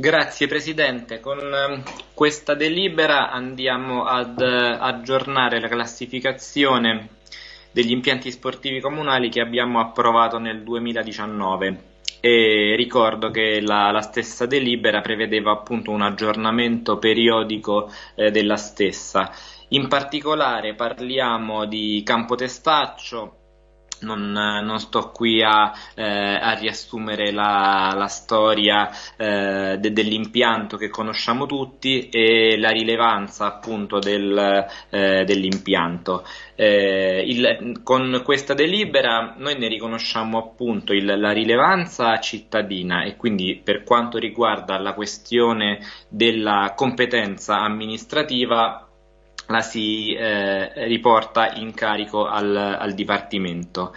Grazie Presidente, con ehm, questa delibera andiamo ad eh, aggiornare la classificazione degli impianti sportivi comunali che abbiamo approvato nel 2019 e ricordo che la, la stessa delibera prevedeva appunto un aggiornamento periodico eh, della stessa. In particolare parliamo di Campo Testaccio, non, non, sto qui a, eh, a riassumere la, la storia eh, de, dell'impianto che conosciamo tutti e la rilevanza appunto del, eh, dell'impianto. Eh, con questa delibera noi ne riconosciamo appunto il, la rilevanza cittadina e quindi per quanto riguarda la questione della competenza amministrativa la si eh, riporta in carico al, al Dipartimento.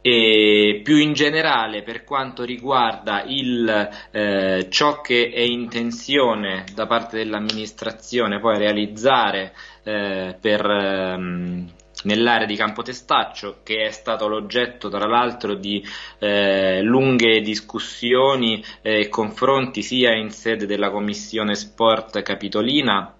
E più in generale per quanto riguarda il, eh, ciò che è intenzione da parte dell'amministrazione poi realizzare eh, per, ehm, nell'area di Campo Testaccio che è stato l'oggetto tra l'altro di eh, lunghe discussioni e confronti sia in sede della Commissione Sport Capitolina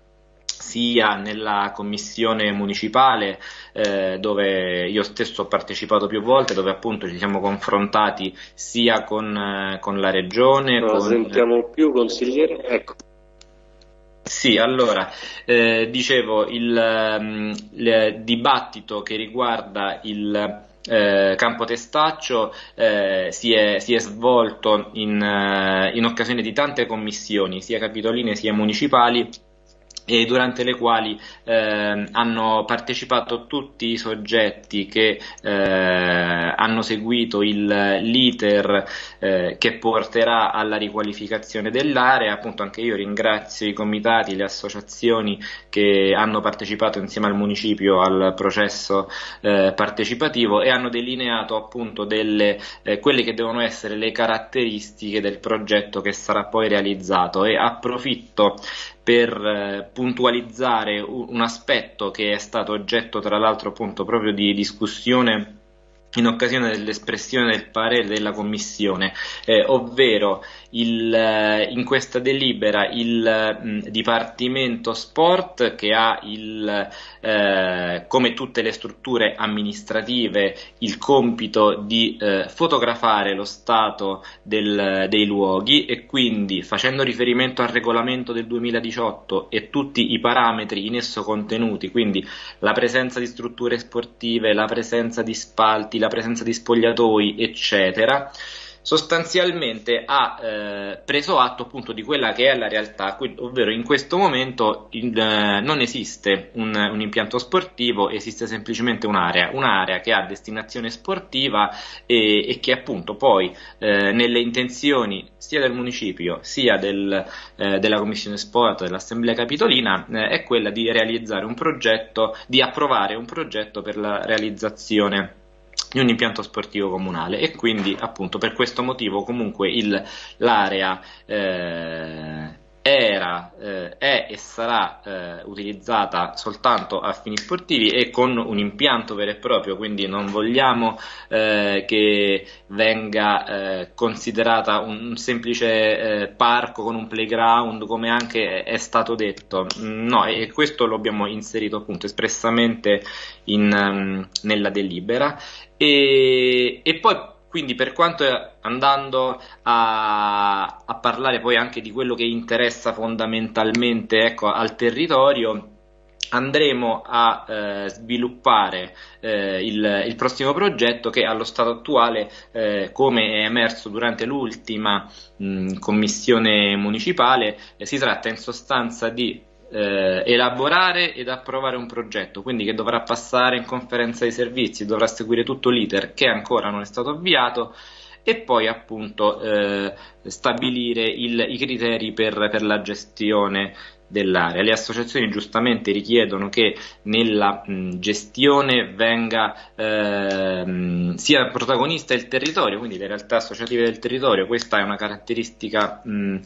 sia nella commissione municipale eh, dove io stesso ho partecipato più volte, dove appunto ci siamo confrontati sia con, eh, con la regione. Non con... sentiamo più consigliere, ecco. Sì, allora, eh, dicevo, il, um, il, dibattito che riguarda il eh, Campo Testaccio eh, si, è, si, è, svolto in, uh, in occasione di tante commissioni, sia capitoline sia municipali, e durante le quali eh, hanno partecipato tutti i soggetti che eh, hanno seguito l'iter eh, che porterà alla riqualificazione dell'area. Appunto anche io ringrazio i comitati, le associazioni che hanno partecipato insieme al municipio al processo eh, partecipativo e hanno delineato appunto delle, eh, quelle che devono essere le caratteristiche del progetto che sarà poi realizzato e approfitto per eh, puntualizzare un aspetto che è stato oggetto tra l'altro appunto proprio di discussione in occasione dell'espressione del parere della Commissione, eh, ovvero il, eh, in questa delibera il mh, Dipartimento Sport che ha il, eh, come tutte le strutture amministrative il compito di eh, fotografare lo stato del, dei luoghi e quindi facendo riferimento al regolamento del 2018 e tutti i parametri in esso contenuti, quindi la presenza di strutture sportive, la presenza di spalti, la presenza di spogliatoi, eccetera, sostanzialmente ha eh, preso atto appunto di quella che è la realtà, ovvero in questo momento il, eh, non esiste un, un, impianto sportivo, esiste semplicemente un'area, un'area che ha destinazione sportiva e, e che appunto poi eh, nelle intenzioni sia del municipio sia del, eh, della commissione sport dell'assemblea capitolina eh, è quella di realizzare un progetto, di approvare un progetto per la realizzazione di un impianto sportivo comunale e quindi appunto per questo motivo comunque l'area eh, era, eh, è e sarà eh, utilizzata soltanto a fini sportivi e con un impianto vero e proprio, quindi non vogliamo eh, che venga eh, considerata un, semplice eh, parco con un playground come anche è stato detto, no, e questo lo abbiamo inserito appunto espressamente in, um, nella delibera. E, e poi quindi per quanto andando a, a, parlare poi anche di quello che interessa fondamentalmente ecco, al territorio, andremo a eh, sviluppare eh, il, il, prossimo progetto che allo stato attuale, eh, come è emerso durante l'ultima commissione municipale, eh, si tratta in sostanza di eh, elaborare ed approvare un progetto, quindi che dovrà passare in conferenza di servizi, dovrà seguire tutto l'iter che ancora non è stato avviato e poi appunto eh, stabilire il, i criteri per, per la gestione dell'area. Le associazioni giustamente richiedono che nella mh, gestione venga eh, sia protagonista il territorio, quindi le realtà associative del territorio, questa è una caratteristica mh,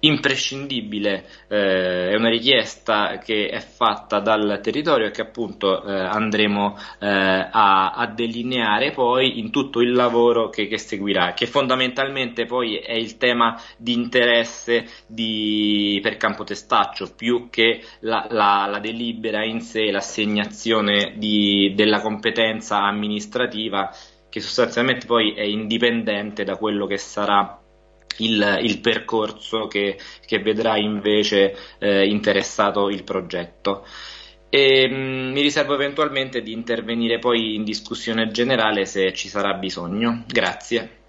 imprescindibile, eh, è una richiesta che è fatta dal territorio e che appunto eh, andremo eh, a, a, delineare poi in tutto il lavoro che, che, seguirà, che fondamentalmente poi è il tema di interesse di, per Campo Testaccio, più che la, la, la delibera in sé, l'assegnazione della competenza amministrativa che sostanzialmente poi è indipendente da quello che sarà il, il percorso che, che, vedrà invece eh, interessato il progetto. E, mh, mm, mi riservo eventualmente di intervenire poi in discussione generale se ci sarà bisogno. Grazie.